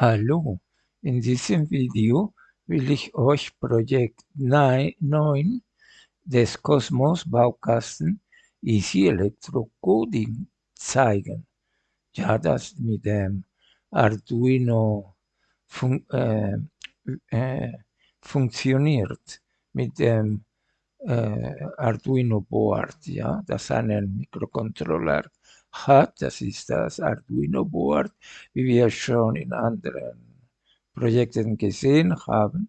Hallo, in diesem Video will ich euch Projekt 9 des Cosmos Baukasten Easy Electro Coding zeigen. Ja, das mit dem Arduino fun äh, äh, funktioniert, mit dem äh, Arduino Board, ja, das einen Mikrocontroller hat. Das ist das Arduino Board, wie wir schon in anderen Projekten gesehen haben.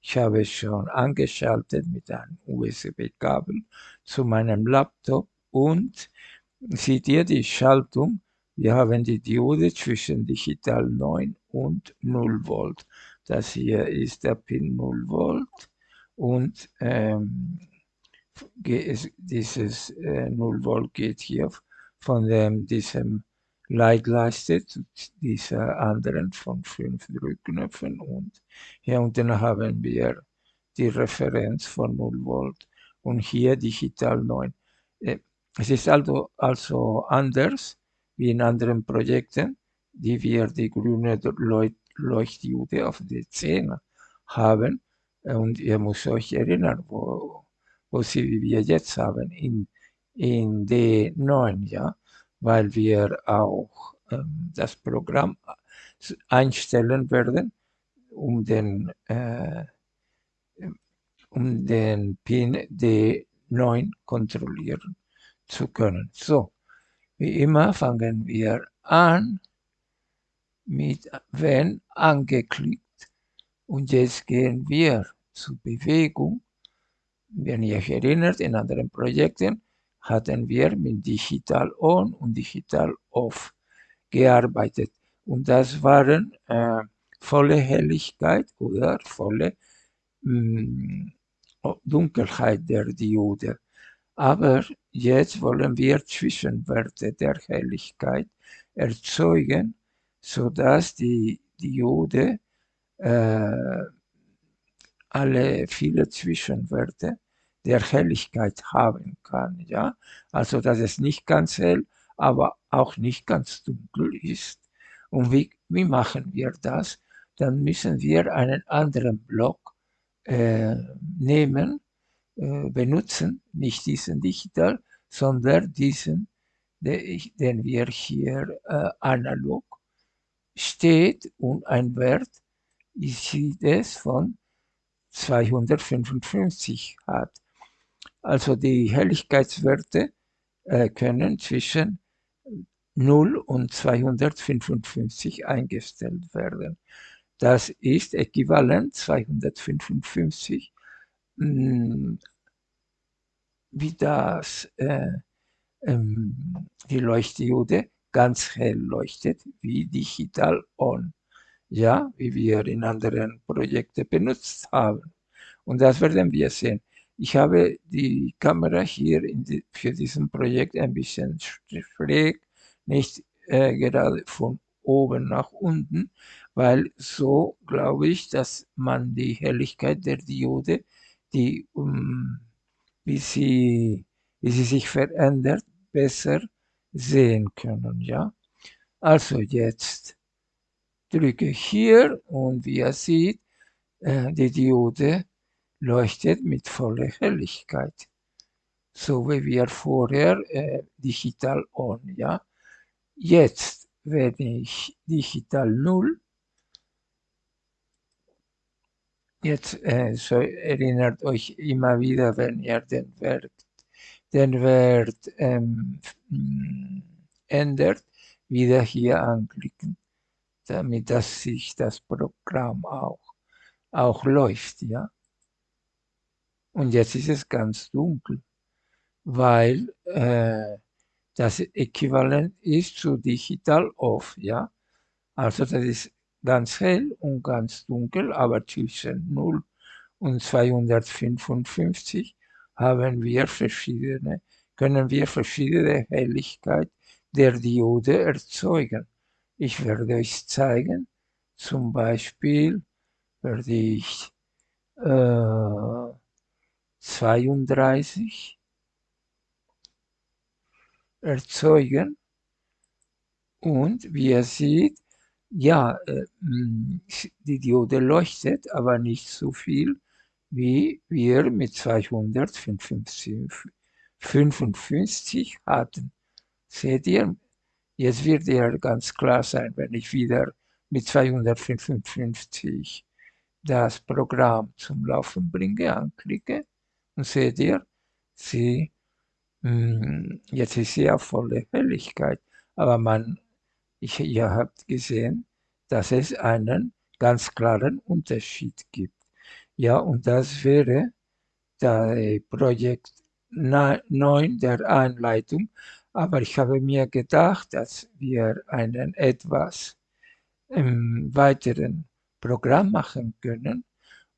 Ich habe es schon angeschaltet mit einem USB-Kabel zu meinem Laptop und seht ihr die Schaltung? Wir haben die Diode zwischen Digital 9 und 0 Volt. Das hier ist der Pin 0 Volt und ähm, dieses äh, 0 Volt geht hier von dem, diesem Leitleiste zu dieser anderen von fünf Drückknöpfen. Und hier unten haben wir die Referenz von 0 Volt und hier digital 9. Äh, es ist also, also anders wie in anderen Projekten, die wir die grüne Leuchtdiode auf D10 haben. Und ihr müsst euch erinnern, wo, wo sie wie wir jetzt haben, in in D9, ja, weil wir auch ähm, das Programm einstellen werden, um den, äh, um den Pin D9 kontrollieren zu können. So, wie immer fangen wir an mit wenn angeklickt und jetzt gehen wir zur Bewegung. Wenn ihr euch erinnert, in anderen Projekten hatten wir mit Digital On und Digital Off gearbeitet. Und das waren äh, volle Helligkeit oder volle mh, mm, Dunkelheit der Diode. Aber jetzt wollen wir Zwischenwerte der Helligkeit erzeugen, sodass die Diode äh, alle viele Zwischenwerte der Helligkeit haben kann. Ja? Also dass es nicht ganz hell, aber auch nicht ganz dunkel ist. Und wie, wie machen wir das? Dann müssen wir einen anderen Block äh, nehmen, äh, benutzen, nicht diesen digital, sondern diesen, den wir hier äh, analog steht und ein Wert, sehe das von 255 hat. Also die Helligkeitswerte äh, können zwischen 0 und 255 eingestellt werden. Das ist äquivalent 255, mh, hm, wie das äh, ähm, die Leuchtdiode ganz hell leuchtet, wie digital on, ja, wie wir in anderen Projekten benutzt haben. Und das werden wir sehen. Ich habe die Kamera hier die, für diesen Projekt ein bisschen schräg, nicht äh, gerade von oben nach unten, weil so glaube ich, dass man die Helligkeit der Diode, die, um, wie, sie, wie sie sich verändert, besser sehen können. Ja? Also jetzt drücke hier und wie ihr seht, äh, die Diode leuchtet mit voller Helligkeit. So wie wir vorher äh, digital on, ja. Jetzt, wenn ich digital 0, jetzt äh, so erinnert euch immer wieder, wenn ihr den Wert, den Wert ähm, ändert, wieder hier anklicken, damit dass sich das Programm auch, auch läuft, ja. Und jetzt ist es ganz dunkel, weil äh, das Äquivalent ist zu Digital Off, ja. Also das ist ganz hell und ganz dunkel, aber zwischen 0 und 255 haben wir verschiedene, können wir verschiedene Helligkeit der Diode erzeugen. Ich werde euch zeigen, zum Beispiel werde ich äh, 32 erzeugen und wie ihr seht, ja, äh, mm, die Diode leuchtet, aber nicht so viel, wie wir mit 255 hatten. Seht ihr? Jetzt wird ja ganz klar sein, wenn ich wieder mit 255 das Programm zum Laufen bringe, anklicke und seht ihr, sie, hm, jetzt ist sie auf volle Helligkeit, aber man, ich, ihr habt gesehen, dass es einen ganz klaren Unterschied gibt. Ja, und das wäre der Projekt 9 der Einleitung. Aber ich habe mir gedacht, dass wir einen etwas ähm, weiteren Programm machen können,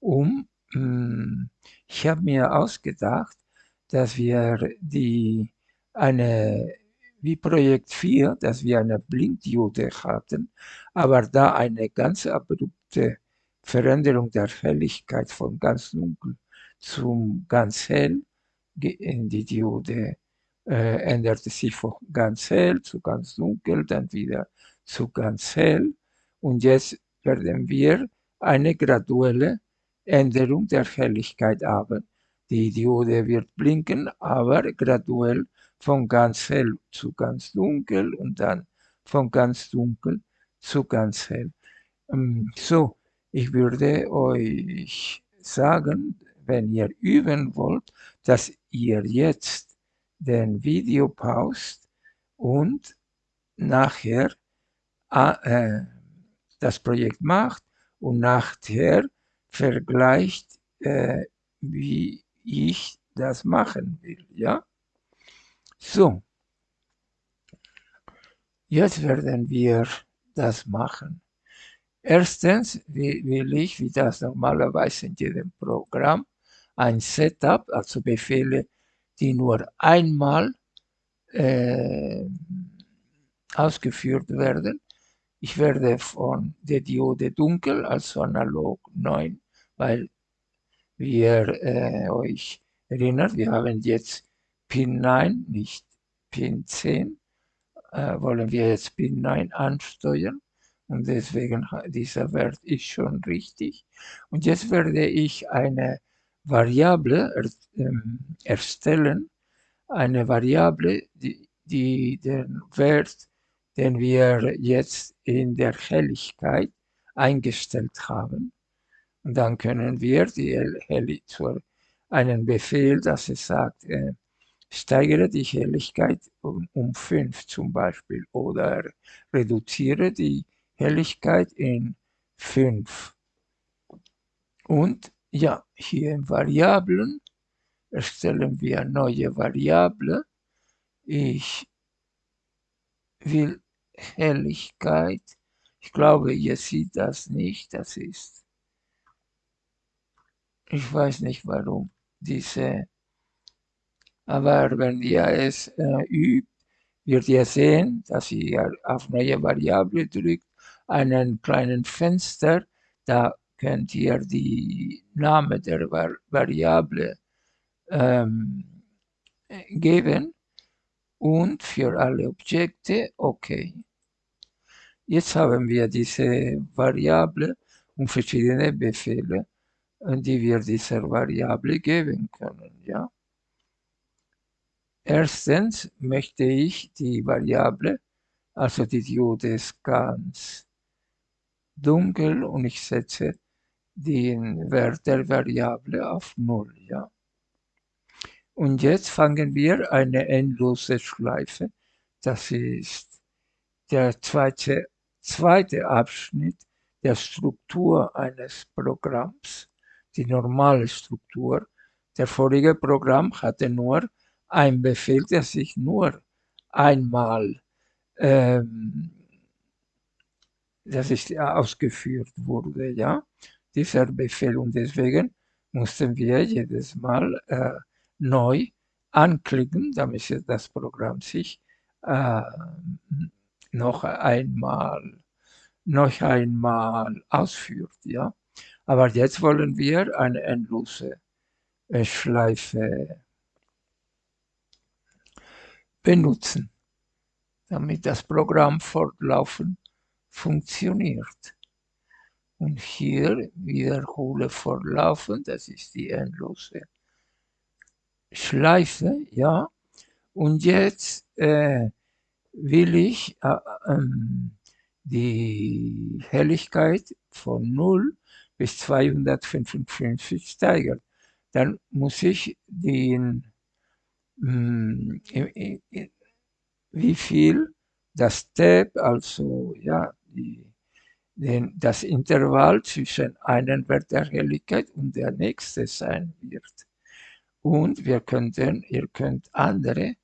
um, ich habe mir ausgedacht, dass wir die eine wie Projekt 4, dass wir eine Blinddiode hatten, aber da eine ganz abrupte Veränderung der Helligkeit von ganz dunkel zum ganz hell, die Diode äh, änderte sich von ganz hell zu ganz dunkel, dann wieder zu ganz hell. Und jetzt werden wir eine graduelle Änderung der Helligkeit haben. Die Diode wird blinken, aber graduell von ganz hell zu ganz dunkel und dann von ganz dunkel zu ganz hell. Ähm, so, ich würde euch sagen, wenn ihr üben wollt, dass ihr jetzt den Video paust und nachher äh, das Projekt macht und nachher vergleicht, äh, wie ich das machen will. Ja? So, jetzt werden wir das machen. Erstens will ich, wie das normalerweise in jedem Programm, ein Setup, also Befehle, die nur einmal äh, ausgeführt werden. Ich werde von der Diode dunkel, also analog 9, weil wir äh, euch erinnert, wir haben jetzt Pin 9, nicht Pin 10, äh, wollen wir jetzt Pin 9 ansteuern und deswegen dieser Wert ist schon richtig. Und jetzt werde ich eine Variable er, ähm, erstellen, eine Variable, die, die den Wert, den wir jetzt in der Helligkeit eingestellt haben. Und dann können wir die Helligkeit einen Befehl, dass es sagt, äh, steigere die Helligkeit um, um 5 zum Beispiel oder reduziere die Helligkeit in 5. Und ja, hier in Variablen erstellen wir neue Variable. Ich will Helligkeit. Ich glaube, ihr seht das nicht. Das ist, ich weiß nicht warum, diese, aber wenn ihr es äh, übt, wird ihr sehen, dass ihr auf neue Variable drückt einen kleinen Fenster, da könnt ihr die Name der Variable ähm, geben und für alle Objekte OK. Jetzt haben wir diese Variable und verschiedene Befehle, die wir dieser Variable geben können. Ja? Erstens möchte ich die Variable, also die Diode ist ganz dunkel und ich setze den Wert der Variable auf 0. Ja? Und jetzt fangen wir eine endlose Schleife. Das ist der zweite, zweite Abschnitt der Struktur eines Programms, die normale Struktur. Der vorige Programm hatte nur ein Befehl, der sich nur einmal ähm, das ist ausgeführt wurde, ja, dieser Befehl. Und deswegen mussten wir jedes Mal äh, neu anklicken, damit das Programm sich äh, noch einmal noch einmal ausführt, ja. Aber jetzt wollen wir eine endlose äh, Schleife benutzen, damit das Programm fortlaufen funktioniert. Und hier wiederhole fortlaufend, das ist die endlose Schleife, ja. Und jetzt äh, will ich äh, ähm, die Helligkeit von 0 bis 255 steigern. Dann muss ich den, mh, hm, wie viel das Step, also ja, die, den, das Intervall zwischen einem Wert der Helligkeit und der nächste sein wird. Und wir könnten, ihr könnt andere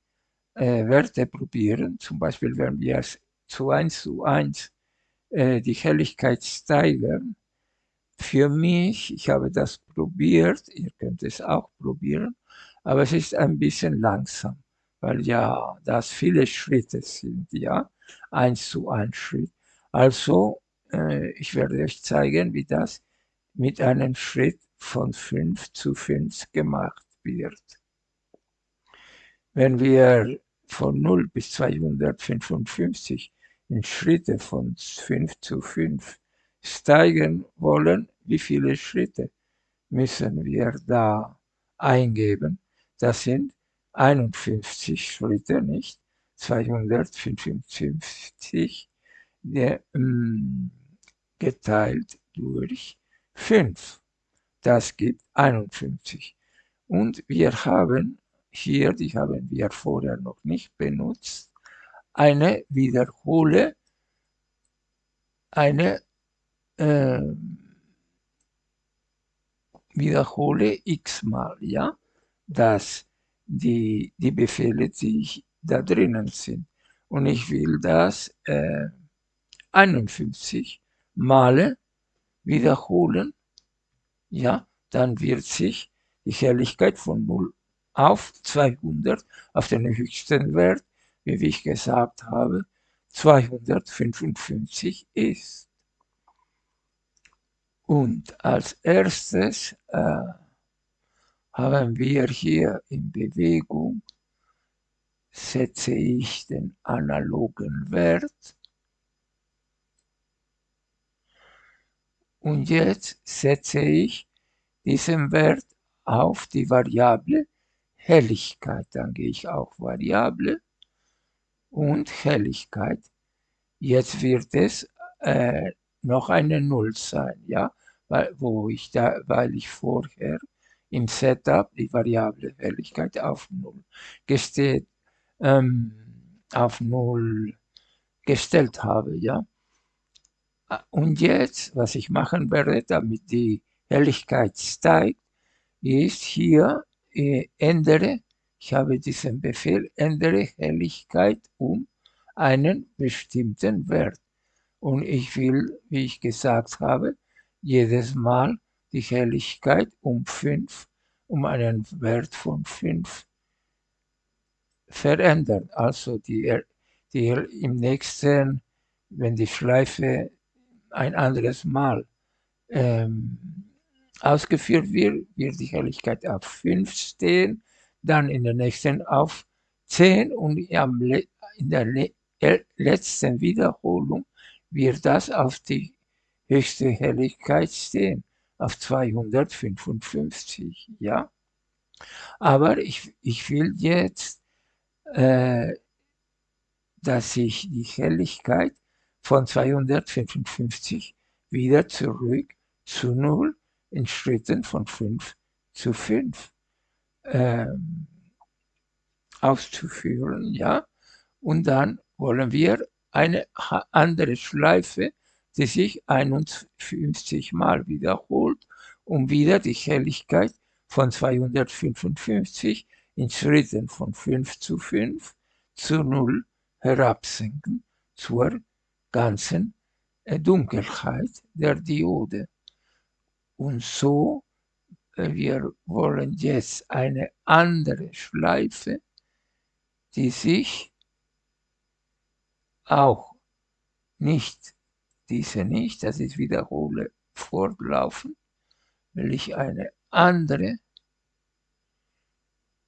äh, Werte probieren, zum Beispiel wenn wir zu 1 zu 1 äh, die Helligkeit steigern. Für mich, ich habe das probiert, ihr könnt es auch probieren, aber es ist ein bisschen langsam, weil ja das viele Schritte sind, ja, 1 zu 1 Schritt. Also, äh, ich werde euch zeigen, wie das mit einem Schritt von 5 zu 5 gemacht wird. Wenn wir von 0 bis 255 in Schritte von 5 zu 5 steigen wollen, wie viele Schritte müssen wir da eingeben? Das sind 51 Schritte, nicht? 255 der, ähm, geteilt durch 5. Das gibt 51. Und wir haben hier, die haben wir vorher noch nicht benutzt, eine wiederhole, eine äh, wiederhole x-mal, ja, dass die, die Befehle, die da drinnen sind. Und ich will das äh, 51 Male wiederholen, ja, dann wird sich die Helligkeit von 0 auf 200 auf den höchsten Wert, wie ich gesagt habe, 255 ist. Und als erstes äh, haben wir hier in Bewegung, setze ich den analogen Wert. Und jetzt setze ich diesen Wert auf die Variable Helligkeit. Dann gehe ich auf Variable und Helligkeit. Jetzt wird es äh, noch eine Null sein, ja, weil, wo ich da, weil ich vorher im Setup die Variable Helligkeit auf Null gestellt, ähm, auf Null gestellt habe, ja. Und jetzt, was ich machen werde, damit die Helligkeit steigt, ist hier äh, ändere, ich habe diesen Befehl, ändere Helligkeit um einen bestimmten Wert. Und ich will, wie ich gesagt habe, jedes Mal die Helligkeit um 5, um einen Wert von 5 verändern. Also die, die im nächsten, wenn die Schleife ein anderes Mal ähm, ausgeführt wird, wird die Helligkeit auf 5 stehen, dann in der nächsten auf 10 und in der letzten Wiederholung wird das auf die höchste Helligkeit stehen, auf 255, ja. Aber ich, ich will jetzt, äh, dass ich die Helligkeit von 255 wieder zurück zu 0 in Schritten von 5 zu 5 ähm, auszuführen, ja. Und dann wollen wir eine andere Schleife, die sich 51 Mal wiederholt, um wieder die Helligkeit von 255 in Schritten von 5 zu 5 zu 0 herabsenken zur ganzen äh, Dunkelheit der Diode. Und so, äh, wir wollen jetzt eine andere Schleife, die sich auch nicht, diese nicht, das ist wiederhole fortlaufen, will ich eine andere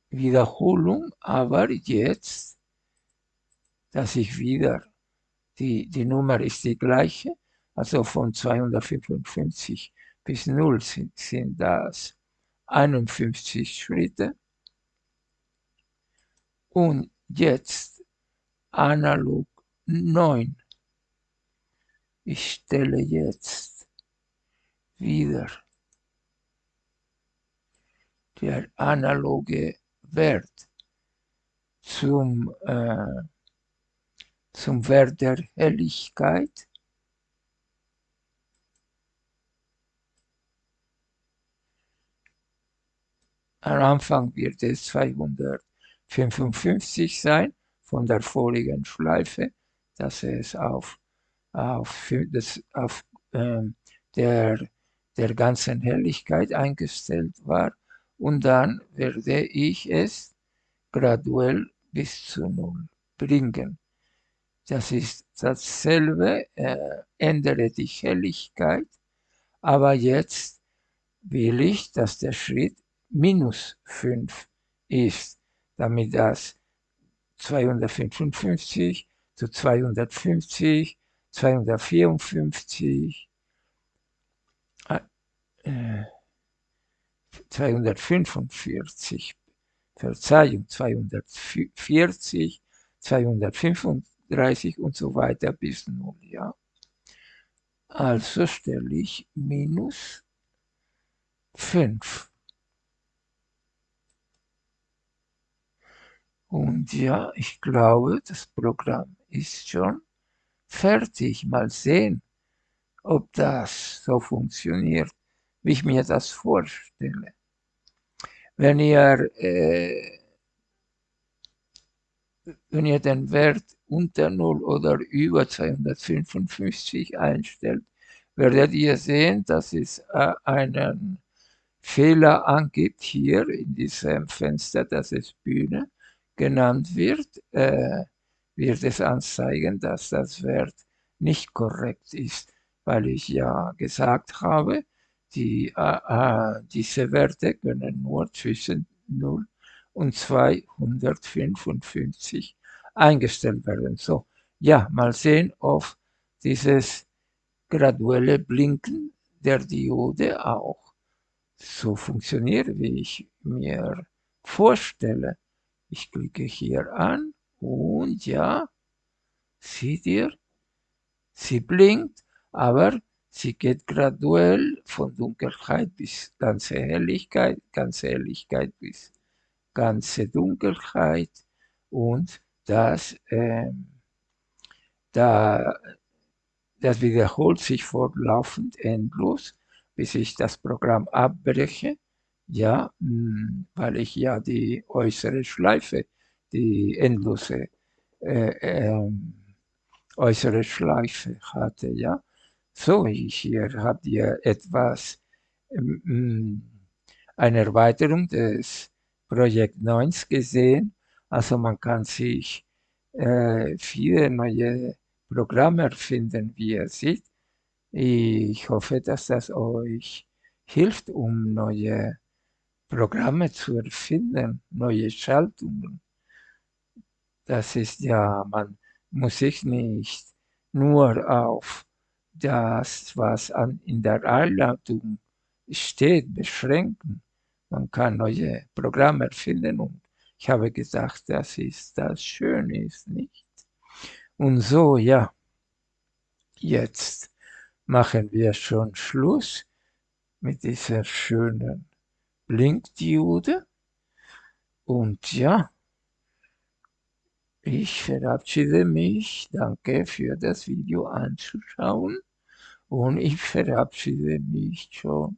Wiederholung, aber jetzt, dass ich wieder die, die Nummer ist die gleiche, also von 255 bis 0 sind, sind das 51 Schritte. Und jetzt analog 9. Ich stelle jetzt wieder der analoge Wert zum, äh, zum Wert der Helligkeit. Am Anfang wird es 255 sein von der vorigen Schleife, dass es auf, auf, das, auf ähm, der, der ganzen Helligkeit eingestellt war und dann werde ich es graduell bis zu Null bringen. Das ist dasselbe, äh, ändere die Helligkeit, aber jetzt will ich, dass der Schritt minus 5 ist, damit das 255 zu 250, 254, äh, 245, Verzeihung, 240, 235 und so weiter bis 0, ja. Also stelle ich minus 5. Und ja, ich glaube, das Programm ist schon fertig. Mal sehen, ob das so funktioniert, wie ich mir das vorstelle. Wenn ihr, äh, wenn ihr den Wert unter 0 oder über 255 einstellt, werdet ihr sehen, dass es äh, einen Fehler angibt hier in diesem Fenster, das es Bühne genannt wird, äh, wird es anzeigen, dass das Wert nicht korrekt ist, weil ich ja gesagt habe, die, äh, äh diese Werte können nur zwischen 0 und 255 eingestellt werden. So, ja, mal sehen, ob dieses graduelle Blinken der Diode auch so funktioniert, wie ich mir vorstelle. Ich klicke hier an und ja, seht ihr, sie blinkt, aber sie geht graduell von Dunkelheit bis ganze Helligkeit, ganze Helligkeit bis ganze Dunkelheit. Und das, äh, da, das wiederholt sich fortlaufend endlos, bis ich das Programm abbreche. Ja, hm, weil ich ja die äußere Schleife, die endlose äh, äh, äußere Schleife hatte, ja. So, hier habt ihr etwas, ähm, eine Erweiterung des Projekt 9 gesehen. Also man kann sich äh, viele neue Programme erfinden, wie ihr seht. Ich hoffe, dass das euch hilft, um neue Programme zu erfinden, neue Schaltungen. Das ist ja, man muss sich nicht nur auf das, was an, in der Einladung steht, beschränken. Man kann neue Programme erfinden und ich habe gesagt, das ist das Schöne, ist nicht? Und so, ja, jetzt machen wir schon Schluss mit dieser schönen Blinkdiode. Und ja, ich verabschiede mich. Danke für das Video anzuschauen. Und ich verabschiede mich schon.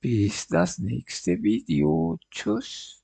Bis das nächste Video. Tschüss.